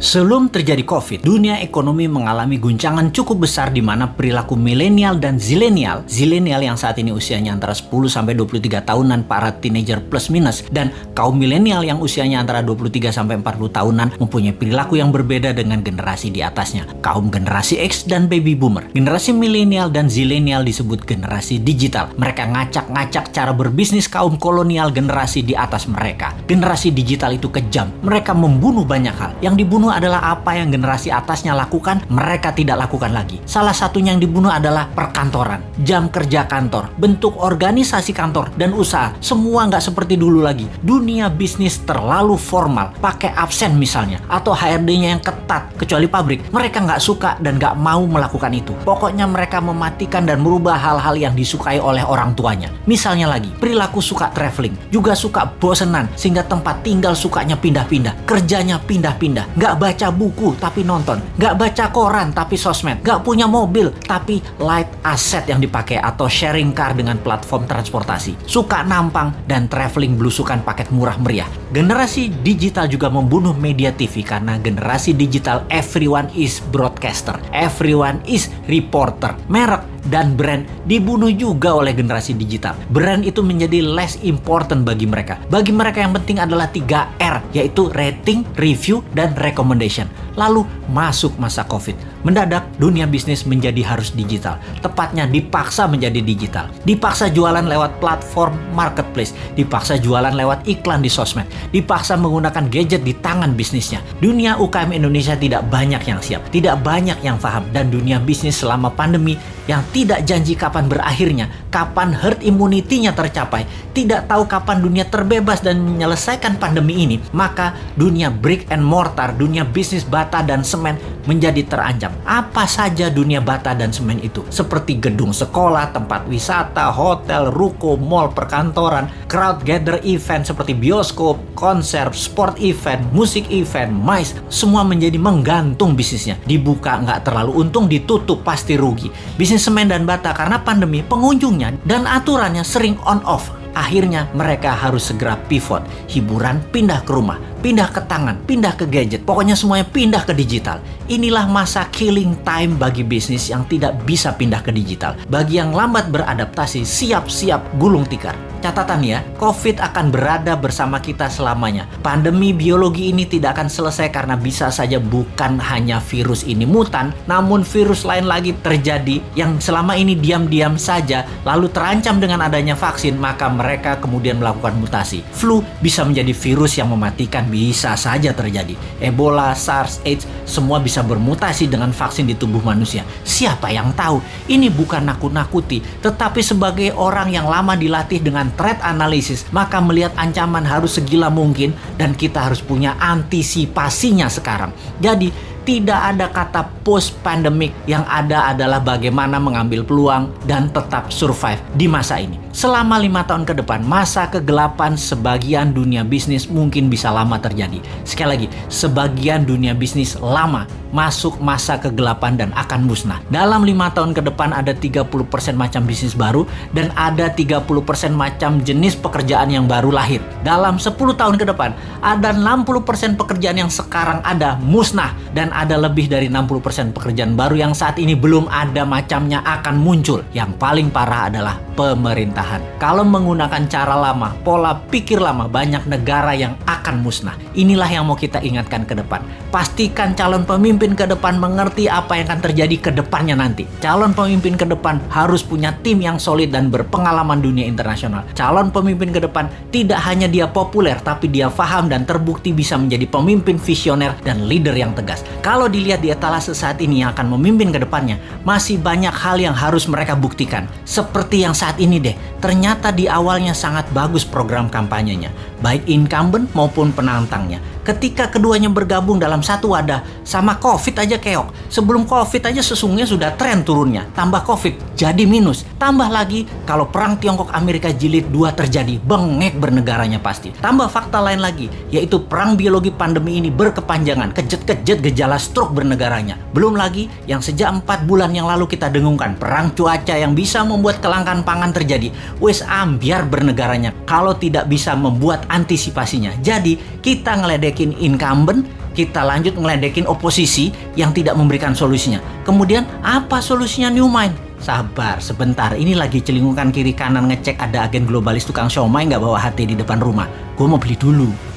Sebelum terjadi COVID, dunia ekonomi mengalami guncangan cukup besar di mana perilaku milenial dan zilenial, zilenial yang saat ini usianya antara 10 sampai 23 tahunan para teenager plus minus dan kaum milenial yang usianya antara 23 sampai 40 tahunan mempunyai perilaku yang berbeda dengan generasi di atasnya, kaum generasi X dan baby boomer. Generasi milenial dan zilenial disebut generasi digital. Mereka ngacak-ngacak cara berbisnis kaum kolonial generasi di atas mereka. Generasi digital itu kejam. Mereka membunuh banyak hal. Yang dibunuh adalah apa yang generasi atasnya lakukan, mereka tidak lakukan lagi. Salah satunya yang dibunuh adalah perkantoran, jam kerja kantor, bentuk organisasi kantor, dan usaha. Semua nggak seperti dulu lagi. Dunia bisnis terlalu formal, pakai absen misalnya, atau HRD-nya yang ketat, kecuali pabrik. Mereka nggak suka dan nggak mau melakukan itu. Pokoknya mereka mematikan dan merubah hal-hal yang disukai oleh orang tuanya. Misalnya lagi, perilaku suka traveling, juga suka bosenan, sehingga tempat tinggal sukanya pindah-pindah, kerjanya pindah-pindah, nggak baca buku tapi nonton, nggak baca koran tapi sosmed, nggak punya mobil tapi light asset yang dipakai atau sharing car dengan platform transportasi, suka nampang dan traveling belusukan paket murah meriah. Generasi digital juga membunuh media TV karena generasi digital everyone is broadcaster, everyone is reporter. Merek dan brand dibunuh juga oleh generasi digital. Brand itu menjadi less important bagi mereka. Bagi mereka yang penting adalah 3R, yaitu rating, review, dan recommendation. Lalu masuk masa COVID. Mendadak dunia bisnis menjadi harus digital. Tepatnya dipaksa menjadi digital. Dipaksa jualan lewat platform marketplace. Dipaksa jualan lewat iklan di sosmed. Dipaksa menggunakan gadget di tangan bisnisnya. Dunia UKM Indonesia tidak banyak yang siap. Tidak banyak yang paham. Dan dunia bisnis selama pandemi yang tidak janji kapan berakhirnya, kapan herd immunity-nya tercapai, tidak tahu kapan dunia terbebas dan menyelesaikan pandemi ini, maka dunia brick and mortar, dunia bisnis bata dan semen menjadi terancam. Apa saja dunia bata dan semen itu? Seperti gedung sekolah, tempat wisata, hotel, ruko, mall, perkantoran, crowd gather event seperti bioskop, konser, sport event, musik event, mais, semua menjadi menggantung bisnisnya. Dibuka nggak terlalu untung, ditutup pasti rugi. Bisnis semen dan bata karena pandemi, pengunjungnya dan aturannya sering on off. Akhirnya mereka harus segera pivot, hiburan pindah ke rumah, pindah ke tangan, pindah ke gadget, pokoknya semuanya pindah ke digital. Inilah masa killing time bagi bisnis yang tidak bisa pindah ke digital. Bagi yang lambat beradaptasi, siap-siap gulung tikar. Catatan ya, COVID akan berada bersama kita selamanya. Pandemi biologi ini tidak akan selesai karena bisa saja bukan hanya virus ini mutan, namun virus lain lagi terjadi yang selama ini diam-diam saja lalu terancam dengan adanya vaksin, maka mereka kemudian melakukan mutasi. Flu bisa menjadi virus yang mematikan bisa saja terjadi. Ebola, SARS, AIDS, semua bisa bermutasi dengan vaksin di tubuh manusia. Siapa yang tahu? Ini bukan nakut-nakuti, tetapi sebagai orang yang lama dilatih dengan threat analysis, maka melihat ancaman harus segila mungkin dan kita harus punya antisipasinya sekarang. Jadi, tidak ada kata post pandemic yang ada adalah bagaimana mengambil peluang dan tetap survive di masa ini. Selama lima tahun ke depan, masa kegelapan sebagian dunia bisnis mungkin bisa lama terjadi. Sekali lagi, sebagian dunia bisnis lama masuk masa kegelapan dan akan musnah. Dalam lima tahun ke depan ada 30% macam bisnis baru dan ada 30% macam jenis pekerjaan yang baru lahir. Dalam 10 tahun ke depan ada 60% pekerjaan yang sekarang ada musnah dan ada lebih dari 60% pekerjaan baru yang saat ini belum ada macamnya akan muncul. Yang paling parah adalah pemerintahan. Kalau menggunakan cara lama, pola pikir lama, banyak negara yang akan musnah. Inilah yang mau kita ingatkan ke depan. Pastikan calon pemimpin ke depan mengerti apa yang akan terjadi ke depannya nanti. Calon pemimpin ke depan harus punya tim yang solid dan berpengalaman dunia internasional. Calon pemimpin ke depan tidak hanya dia populer, tapi dia paham dan terbukti bisa menjadi pemimpin visioner dan leader yang tegas. Kalau dilihat di etalase saat ini yang akan memimpin ke depannya, masih banyak hal yang harus mereka buktikan. Seperti yang saat ini deh, ternyata di awalnya sangat bagus program kampanyenya, baik incumbent maupun penantangnya. Ketika keduanya bergabung dalam satu wadah, sama COVID aja keok. Sebelum COVID aja sesungguhnya sudah tren turunnya. Tambah COVID, jadi minus. Tambah lagi, kalau perang Tiongkok-Amerika jilid 2 terjadi, bengek bernegaranya pasti. Tambah fakta lain lagi, yaitu perang biologi pandemi ini berkepanjangan, kejet-kejet gejala stroke bernegaranya. Belum lagi, yang sejak 4 bulan yang lalu kita dengungkan, perang cuaca yang bisa membuat kelangkaan pangan terjadi. Wes ambiar bernegaranya, kalau tidak bisa membuat antisipasinya. Jadi, kita ngeledek ngeledekin incumbent, kita lanjut ngeledekin oposisi yang tidak memberikan solusinya. Kemudian apa solusinya New Mind? Sabar, sebentar. Ini lagi celingukan kiri kanan ngecek ada agen globalis tukang siomay nggak bawa HT di depan rumah. Gue mau beli dulu.